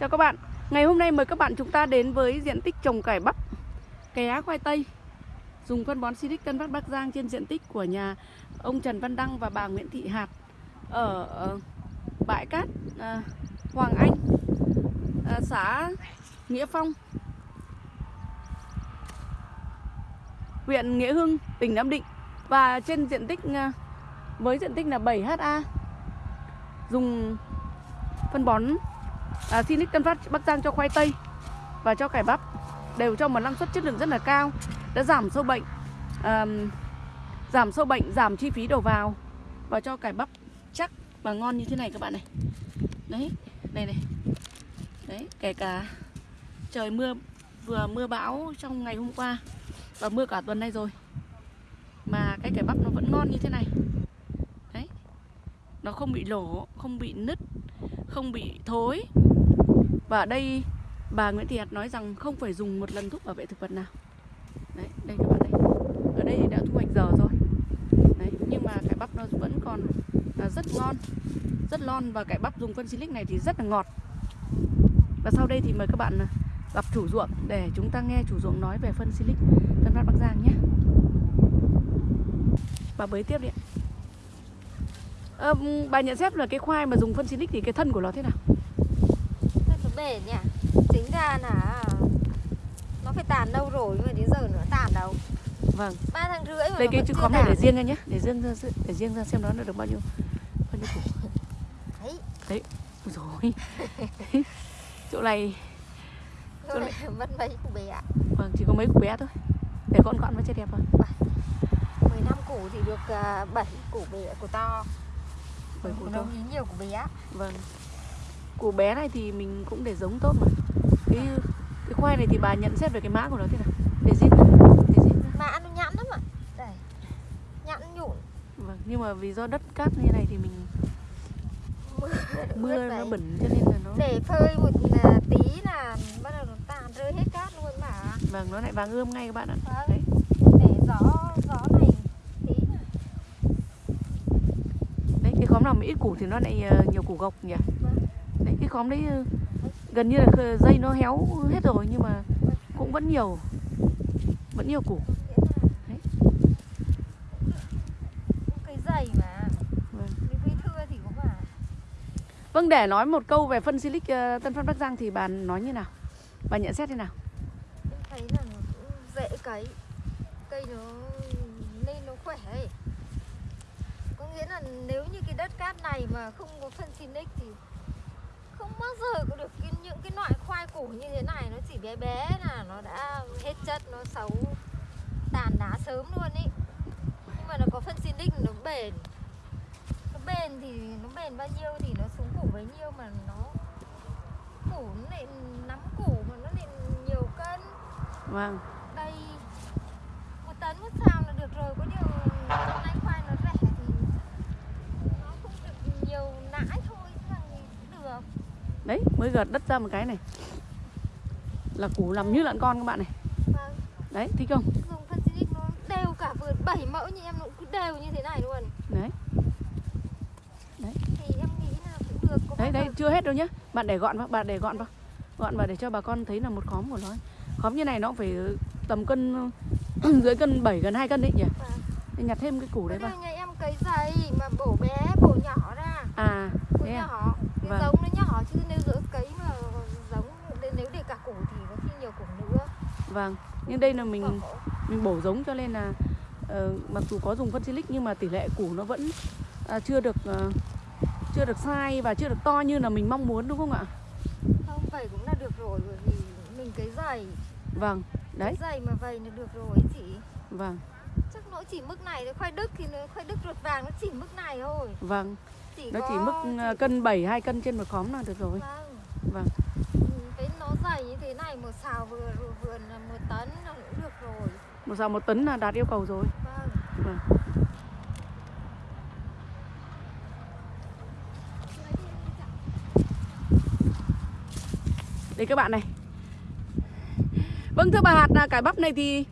Chào các bạn Ngày hôm nay mời các bạn chúng ta đến với diện tích trồng cải bắp Ké khoai tây Dùng phân bón Silic Tân Bắc Bắc Giang trên diện tích của nhà ông Trần Văn Đăng và bà Nguyễn Thị Hạt Ở, ờ, bãi cát à, Hoàng Anh à, Xã Nghĩa Phong Huyện Nghĩa Hưng, tỉnh Nam Định. Và trên diện tích với diện tích là 7 ha Dùng phân bón à, Sinic Tân Phát Bắc Giang cho khoai tây và cho cải bắp đều cho một năng suất chất lượng rất là cao đã giảm sâu bệnh à, giảm sâu bệnh giảm chi phí đầu vào và cho cải bắp chắc và ngon như thế này các bạn này. Đấy này này. Đấy kể cả trời mưa vừa mưa bão trong ngày hôm qua và mưa cả tuần nay rồi mà cái cải bắp nó vẫn ngon như thế này. Đấy nó không bị lổ không bị nứt không bị thối. Và ở đây bà Nguyễn Thị Hạt nói rằng không phải dùng một lần thuốc bảo vệ thực vật nào. Đấy đây các bạn thấy, ở đây đã thu hoạch giờ rồi. Đấy nhưng mà cải bắp nó vẫn còn là rất ngon rất lon và cải bắp dùng phân silic này thì rất là ngọt. Và sau đây thì mời các bạn à, gặp chủ ruộng để chúng ta nghe chủ ruộng nói về phân silic Tân Phát Bắc Giang nhé. Bà bới tiếp đi ạ à, bà nhận xét là cái khoai mà dùng phân silic thì cái thân của nó thế nào? Nó bền nhỉ? Chính ra là nó phải tàn đâu rồi nhưng mà đến giờ nữa tàn đâu. Vâng. Ba tháng rưỡi mà đây nó cái vẫn chữ khóm này để riêng ra nhé. Để riêng ra để riêng ra xem nó được bao nhiêu bao nhiêu củ. Đấy. Đấy. Rồi chỗ này chỗ này mất mấy củ bé ạ? Vâng chỉ có mấy củ bé thôi. Để con gọn với chơi đẹp rồi 15 củ thì được uh, 7 củ bé củ to Bảy củ to. ý nhiều củ bé vâng. Củ bé này thì mình cũng để giống tốt mà. Cái cái khoai này thì bà nhận xét về cái mã của nó thế nào? Để ra mà nó nhẵn lắm ạ. Đây. Nhẵn nhụn. Vâng nhưng mà vì do đất cát như này thì mình mưa mưa nó bẩn cho nên là nó để phơi một là tí là bắt đầu nó tàn rơi hết cát luôn mà vâng nó lại vàng ươm ngay các bạn ạ. Vâng. đấy. Để gió gió này tí nữa. đấy cái khóm nào mà ít củ thì nó lại ờ, nhiều củ gộc nhỉ đấy cái khóm đấy ờ, gần như là dây nó héo hết rồi nhưng mà cũng vẫn nhiều vẫn nhiều củ Đấy. dày mà Vâng. cái cây thưa thì cũng mà vâng để nói một câu về phân silic ờ, Tân Phát Bắc Giang thì bà nói như nào bà nhận xét thế nào thấy là dễ cấy cây nó nên nó khỏe ấy. Nếu như cái đất cát này mà không có phân Sinic thì không bao giờ có được cái, những cái loại khoai củ như thế này. Nó chỉ bé bé là nó đã hết chất nó xấu tàn lá sớm luôn ý. Nhưng mà nó có phân Sinic nó bền. Nó bền thì nó bền bao nhiêu thì nó xuống củ bấy nhiêu mà nó củ nó lại nắm củ mà nó lại nhiều cân. Vâng. Đây một tấn một xào là được rồi có điều năm nay khoai nó rẻ thì nó không được nhiều nãi thôi chứ là cũng được đấy mới gợt đất ra một cái này. Là củ làm như lợn con các bạn này. Vâng. Đấy thích không? Dùng phân xinic nó đều cả vườn bảy mẫu như em nó cứ đều như thế này luôn. Đấy. Thì em nghĩ là cũng được đấy đấy chưa hết đâu nhá. Bạn để gọn vào bạn để gọn vào. Gọn vào để cho bà con thấy là một khóm của nó. Khóm như này nó cũng phải tầm cân dưới cân 7 gần 2 cân đấy nhỉ? Vâng. Để nhặt thêm cái củ đấy vào. nhà em cấy dày mà bổ bé bổ nhỏ ra. À thế à? nhỏ Vâng. giống nó nhỏ chứ nếu giữa cấy mà giống nếu để cả củ thì có khi nhiều củ nữa. Vâng nhưng đây là mình mình bổ giống cho nên là ờ, mặc dù có dùng phân silic nhưng mà tỷ lệ củ nó vẫn à, chưa được ờ, chưa được sai và chưa được to như là mình mong muốn đúng không ạ? Không vậy cũng là được rồi bởi vì mình cấy dày vâng đấy. dày mà vậy là được rồi chị. Vâng chắc nó chỉ mức này thôi khoai đức thì nó khoai đức ruột vàng nó chỉ mức này thôi. Vâng. Chỉ nó có chỉ mức ờ, cân 7 2 cân trên một khóm là được rồi. Vâng. Vâng. Ừ, cái nó dày như thế này một xào vừa vườn một tấn là cũng được rồi. Một xào một tấn là đạt yêu cầu rồi. Vâng. Vâng. Đây các bạn này. Vâng thưa bà hạt là cải bắp này thì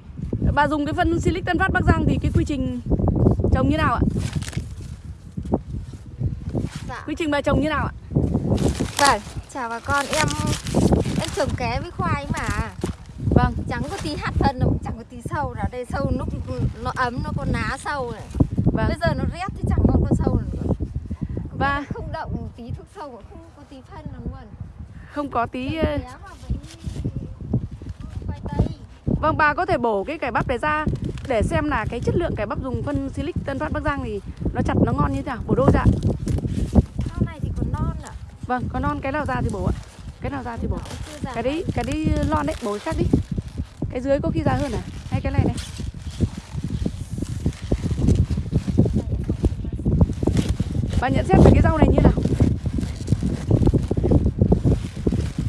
bà dùng cái phân silic Tân Phát Bắc Giang thì cái quy trình trồng như nào ạ? Dạ. Quy trình bà trồng như nào ạ? Vâng chào bà con. Em em trồng ké với khoai mà. Vâng. Chẳng có tí hạt thân đâu chẳng có tí sâu nào. Đây sâu lúc nó ấm nó có ná sâu này. Vâng. Bây giờ nó rét thì chẳng còn có sâu nào nữa Và- Và không động tí thuốc sâu không có tí phân nào luôn. Không có tí ờ, ké mà với khoai tây Vâng bà có thể bổ cái cải bắp này ra Để xem là cái chất lượng cải bắp dùng phân Silic Tân Phát Bắc Giang thì Nó chặt nó ngon như thế nào. Bổ đôi ra. Sau này thì còn non ạ. Vâng có non cái nào ra thì bổ ạ. Cái nào ra thì bổ. Cái đấy cái đấy lon đấy bổ cái khác đi. Cái dưới có khi già hơn à? Hay cái này này. Bà nhận xét về cái rau này như nào?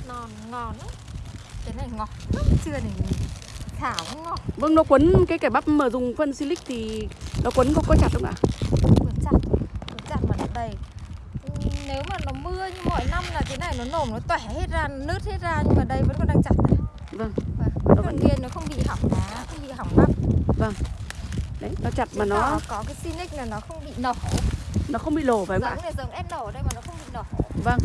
Non ngon lắm. Cái này ngọt lắm chưa này thảo cũng ngọt Vâng nó quấn cái cải bắp mà dùng phân Silic thì Nó quấn có, có chặt không ạ? Cuốn chặt cuốn chặt mà nó đầy. Nếu mà nó mưa như mọi năm là cái này nó nổm nó tỏa hết ra nứt hết ra nhưng mà đây vẫn còn đang chặt này. Vâng. Vâng, vẫn nghiền nó không bị hỏng lá không bị hỏng bắp. Đấy nó chặt mà nó có, cái Sinic là nó không bị nổ. Nó không bị lổ phải không ạ? Giống này giống S nổ đây mà nó không bị nổ. Vâng.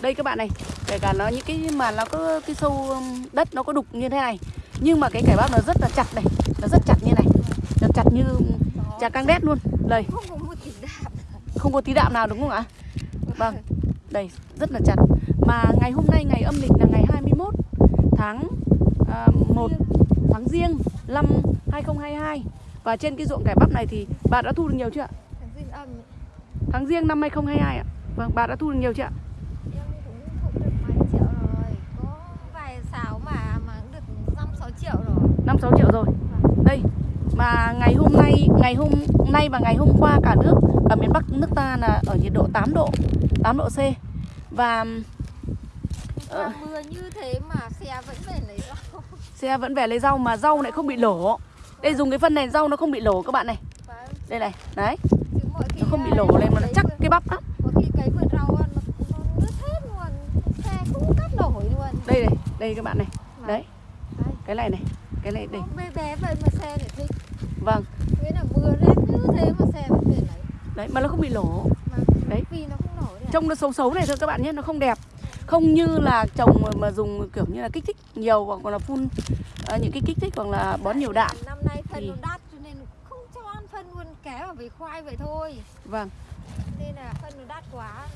Đây các bạn này Kể cả nó những cái mà nó có cái sâu um, đất nó có đục như thế này Nhưng mà cái cải bắp nó rất là chặt này Nó rất chặt như này. Nó chặt như chả căng đét luôn. Đây. Không có tí đạm. Không có tí đạm nào đúng không ạ? Vâng. Đây rất là chặt. Mà ngày hôm nay ngày âm lịch là ngày 21 tháng à, 1 tháng riêng năm 2022 Và trên cái ruộng cải bắp này thì bà đã thu được nhiều chưa ạ? Tháng riêng năm 2022 ạ. Vâng bà đã thu được nhiều chưa ạ? 5 6 triệu rồi. Đây. Mà ngày hôm nay ngày hôm nay và ngày hôm qua cả nước ở miền Bắc nước ta là ở nhiệt độ 8 độ, 8 độ C. Và ờ, mưa như thế mà xe vẫn về lấy rau. Xe vẫn về lấy rau mà rau lại không bị lổ. Đây dùng cái phân này rau nó không bị lổ các bạn này. Đây này, đấy. Nó không bị lổ này mà nó chắc cái bắp lắm. Đây này, đây các bạn này. Đấy. Cái này này. Cái này đây Nó bé bé vậy mà xe lại thích. Vâng. Nghĩa là mưa rét như thế mà xe vẫn về lấy. Đấy mà nó không bị lổ mà Đấy. vì nó không nổi Trông nó xấu xấu này thôi các bạn nhé Nó không đẹp. Không như là trồng mà, mà dùng kiểu như là kích thích nhiều Hoặc là phun ờ, những cái kích thích hoặc là bón nhiều đạm. Năm nay phân Thì- nó đắt cho nên không cho ăn phân luôn kéo vào về khoai vậy thôi. Vâng. Nên là phân nó đắt quá.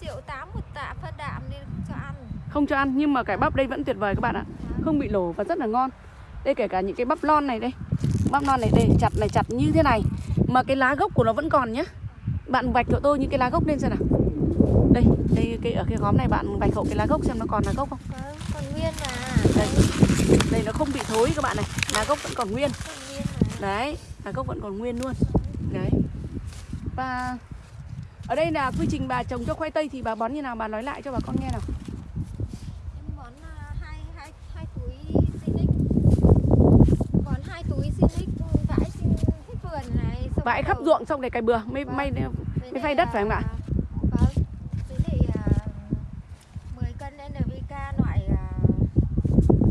Triệu tám một tạ phân đạm nên không cho ăn. Không cho ăn nhưng mà cải bắp đây vẫn tuyệt vời các bạn ạ. Không bị lổ và rất là ngon Đây kể cả những cái bắp lon này đây. Bắp lon này đây chặt này chặt như thế này. Mà cái lá gốc của nó vẫn còn nhá. Bạn vạch cho tôi những cái lá gốc lên xem nào. Đây, đây cái ở cái góm này bạn vạch hộ cái lá gốc xem nó còn lá gốc không? Có còn nguyên mà. Đây. Đây nó không bị thối các bạn này. Lá gốc vẫn còn nguyên. Còn nguyên mà. Đấy, lá gốc vẫn còn nguyên luôn. Đấy. Và ở đây là quy trình bà trồng cho khoai tây thì bà bón như nào? Bà nói lại cho bà con nghe nào em bón à, hai hai hai túi Sinic bón hai túi Sinic vãi xin hết vườn này xong Vãi khắp ruộng xong để cày bừa mới Vâng. may lại phay đất phải không ạ? à, Vâng. Với lại 10 cân NPK loại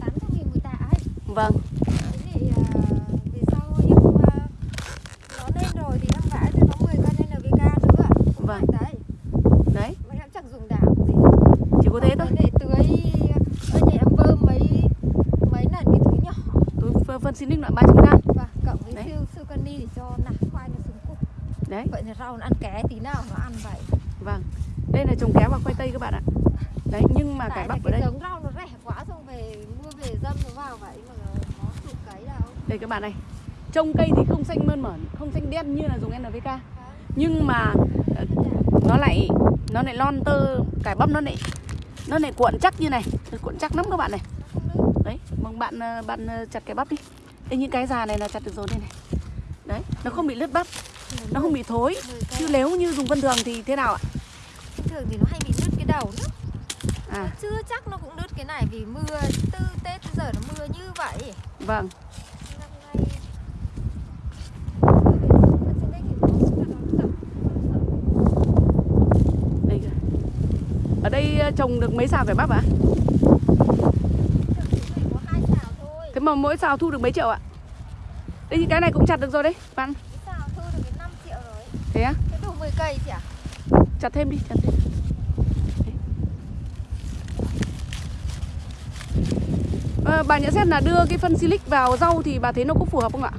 800 nghìn một tạ ấy. Vâng Với lại về sau em nó lên rồi thì em vãi cho nó 10 cân NPK nữa. Cũng Vâng. vậy Đấy. Đấy Mà em chẳng dùng đảo gì. chỉ có thế thôi lại tưới ở nhà em bơm mấy mấy lần cái túi nhỏ Tôi phân- xin loại 300g và cộng cani để cho nạc khoai nó xuống cục. Đấy. Vậy là rau nó ăn ké tí nào nó ăn vậy. Vâng. Đây là trồng kéo và khoai tây các bạn ạ. Đấy nhưng mà cải bắp ở cái đây giống rau nó rẻ quá xong về mua về dâm nó vào vậy mà nó chụp cấy đâu Đây các bạn này. Trông cây thì không xanh mơn mởn Không xanh đen như là dùng NPK Nhưng mà ờ, nó lại Nó lại lon tơ Cải bắp nó lại Nó lại cuộn chắc như này. Nó Cuộn chắc lắm các bạn này. Đấy Mong bạn ờ, bạn ờ, chặt cái bắp đi. Đây những cái già này là chặt được rồi đây này Đấy Nó không bị lướt bắp Nó không bị thối. Chứ nếu như dùng phân thường thì thế nào ạ? Thường thì nó hay bị nứt cái đầu nữa À. Chưa chắc nó cũng nứt cái này vì mưa từ tết tới giờ nó mưa như vậy. Vâng. Ở đây Ở ờ, trồng được mấy xào cải bắp ạ? Phải thôi. Thế mà mỗi xào thu được mấy triệu ạ đây thì cái này cũng chặt được rồi đấy bạn Sao thu được cái 5 triệu rồi Thế á? Thế đủ 10 cây chị ạ à? Chặt thêm đi, chặt thêm à, Bà nhận xét là đưa cái phân silic vào rau thì bà thấy nó có phù hợp không ạ?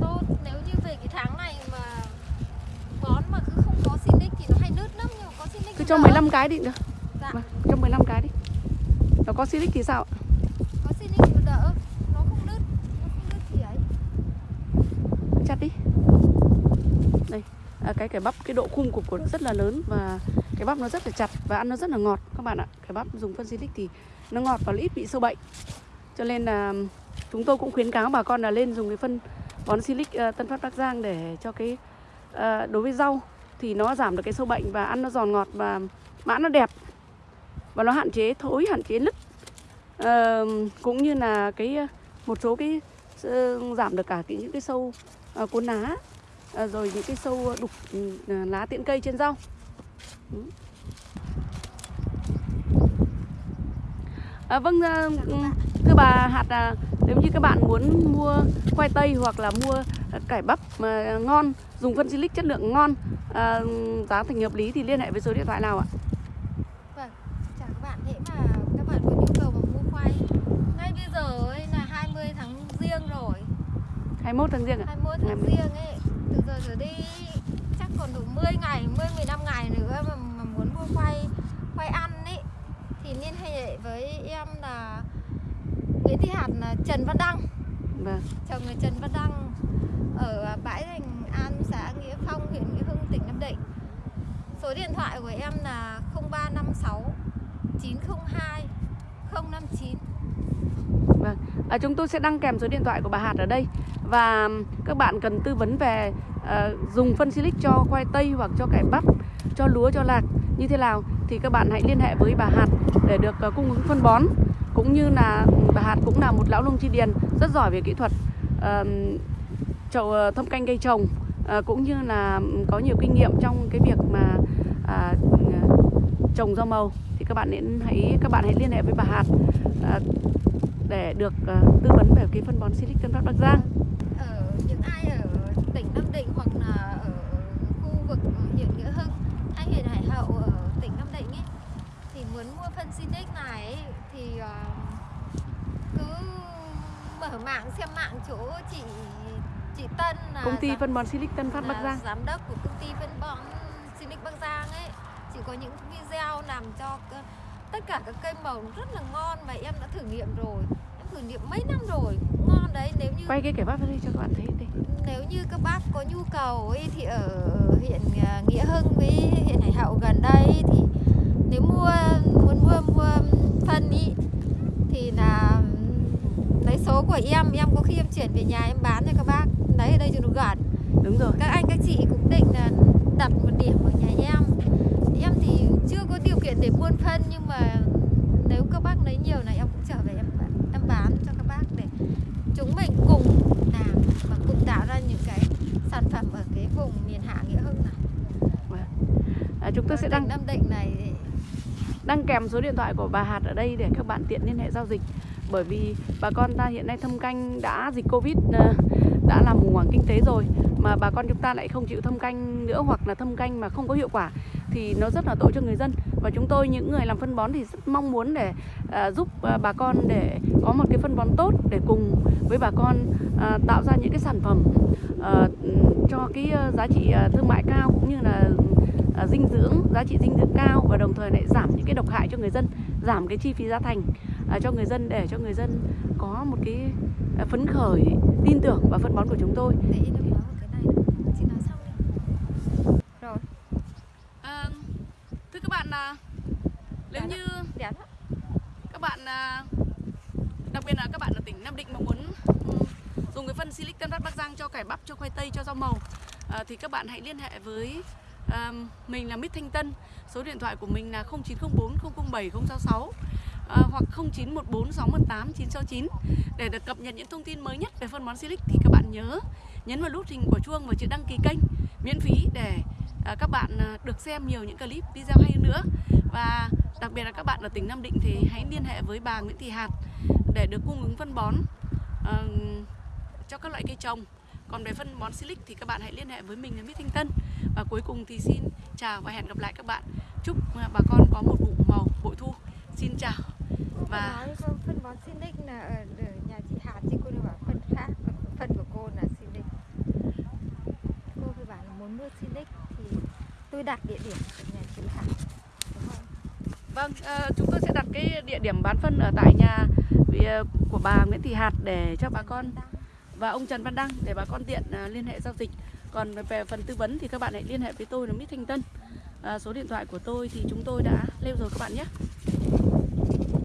Tôi nếu như về cái tháng này mà bón mà cứ không có silic thì nó hay nứt lắm nhưng mà có silic Cứ cho 15 cái đi được Dạ Bà, Cho 15 cái đi Nó có silic thì sao ạ? À, cái cải bắp cái độ khung cục của nó rất là lớn và cái bắp nó rất là chặt và ăn nó rất là ngọt các bạn ạ. Cái bắp dùng phân silic thì nó ngọt và ít bị sâu bệnh. Cho nên là chúng tôi cũng khuyến cáo bà con là lên dùng cái phân bón silic uh, ờ, Tân Phát Bắc Giang để cho cái uh, đối với rau thì nó giảm được cái sâu bệnh và ăn nó giòn ngọt và mã nó đẹp và nó hạn chế thối hạn chế nứt. Uh, cũng như là cái một số cái uh, giảm được cả cái những cái sâu uh, cuốn lá ờ, rồi những cái sâu đục ừ, lá tiện cây trên rau Ừ. À, vâng ờ, bạn. thưa bà hạt à, nếu như các bạn muốn mua khoai tây hoặc là mua ờ, cải bắp mà ngon dùng phân silic chất lượng ngon à, giá thành hợp lý thì liên hệ với số điện thoại nào ạ Vâng, chào các bạn. Thế mà các bạn có nhu cầu mà mua khoai ngay bây giờ ấy là 20 tháng riêng rồi 21 tháng riêng ạ 21 tháng Ngày riêng ấy giờ trở đi chắc còn đủ 10 ngày, 10 15 ngày nữa mà, mà muốn mua khoai khoai ăn ấy Thì liên hệ với em là Nguyễn Thị Hạt là Trần Văn Đăng. Vâng. Chồng là Trần Văn Đăng Ở bãi thành An, xã Nghĩa Phong, huyện Nghĩa Hưng, tỉnh Nam Định. Số điện thoại của em là 0356 902 059 Vâng, à, chúng tôi sẽ đăng kèm số điện thoại của bà Hạt ở đây. Và các bạn cần tư vấn về à, dùng phân silic cho khoai tây hoặc cho cải bắp, cho lúa, cho lạc. Như thế nào thì các bạn hãy liên hệ với bà Hạt để được à, cung ứng phân bón. Cũng như là bà Hạt cũng là một lão nông chi điền rất giỏi về kỹ thuật à, trồng ờ, thâm canh cây trồng. À, cũng như là có nhiều kinh nghiệm trong cái việc mà à, trồng rau màu. Thì các bạn nên hãy các bạn hãy liên hệ với bà Hạt. À, để được ờ, tư vấn về cái phân bón Silic Tân Phát Bắc Giang. ở những ai ở tỉnh Nam Định hoặc là ở khu vực huyện Nghĩa Hưng hay huyện Hải Hậu ở tỉnh Nam Định ấy thì muốn mua phân Sinic này ấy, thì ờ, cứ mở mạng xem mạng chỗ chị chị Tân là Công ty giám- phân bón Silic Tân Phát Bắc Giang. giám đốc của công ty phân bón Sinic Bắc Giang ấy chị có những video làm cho tất cả các cây màu rất là ngon mà em đã thử nghiệm rồi em thử nghiệm mấy năm rồi cũng ngon đấy nếu như Quay cái kẻ bắp ra đây cho các bạn thấy đây. nếu như các bác có nhu cầu ấy thì ở huyện à, Nghĩa Hưng với huyện Hải Hậu gần đây thì nếu mua muốn mua mua phân ý thì là lấy số của em em có khi em chuyển về nhà em bán cho các bác lấy ở đây cho nó gần Đúng rồi. các anh các chị cũng định là đặt một điểm ở nhà em em thì chưa có điều kiện để buôn phân nhưng mà nếu các bác lấy nhiều này em cũng trở về em em bán cho các bác để chúng mình cùng làm và cùng tạo ra những cái sản phẩm ở cái vùng miền Hạ Nghĩa Hưng này À, chúng tôi ở sẽ đăng Nam Định này đăng kèm số điện thoại của bà Hạt ở đây để các bạn tiện liên hệ giao dịch. Bởi vì bà con ta hiện nay thâm canh đã dịch Covid ờ, đã làm khủng hoảng kinh tế rồi mà bà con chúng ta lại không chịu thâm canh nữa hoặc là thâm canh mà không có hiệu quả thì nó rất là tội cho người dân. Và chúng tôi những người làm phân bón thì rất mong muốn để à, giúp à, bà con để có một cái phân bón tốt để cùng với bà con à, tạo ra những cái sản phẩm à, cho cái à, giá trị à, thương mại cao cũng như là à, dinh dưỡng giá trị dinh dưỡng cao và đồng thời lại giảm những cái độc hại cho người dân giảm cái chi phí giá thành à, cho người dân để cho người dân có một cái à, phấn khởi tin tưởng vào phân bón của chúng tôi. Để em nói một cái này nữa. chị nói xong đi rồi À, thưa các bạn là nếu Dạ. như đẹp lắm các bạn à, đặc biệt là các bạn ở tỉnh Nam Định mà muốn ừm, dùng cái phân Silic Tân Phát Bắc Giang cho cải bắp, cho khoai tây, cho rau màu à, thì các bạn hãy liên hệ với à, mình là Mít Thanh Tân. Số điện thoại của mình là 0904 007 066 à, hoặc 0914 618 969 để được cập nhật những thông tin mới nhất về phân bón Silic thì các bạn nhớ nhấn vào nút hình quả chuông và chữ đăng ký kênh miễn phí để à, Ờ, các bạn ờ, được xem nhiều những clip video hay hơn nữa. Và đặc biệt là các bạn ở tỉnh Nam Định thì hãy liên hệ với bà Nguyễn Thị Hạt để được cung ứng phân bón uh, cho các loại cây trồng. Còn về phân bón silic thì các bạn hãy liên hệ với mình là Mít Thanh Tân và cuối cùng thì xin chào và hẹn gặp lại các bạn. Chúc bà con có một vụ màu bội thu. Xin chào. Và phân bón Silic là ở thì tôi đặt địa điểm của nhà chị không? Vâng, ờ, chúng tôi sẽ đặt cái địa điểm bán phân ở tại nhà ờ, của bà Nguyễn Thị Hạt để cho bà con và ông Trần Văn Đăng để bà con tiện à, liên hệ giao dịch. Còn về phần tư vấn thì các bạn hãy liên hệ với tôi là Mít Thanh Tân. À, số điện thoại của tôi thì chúng tôi đã lưu rồi các bạn nhé.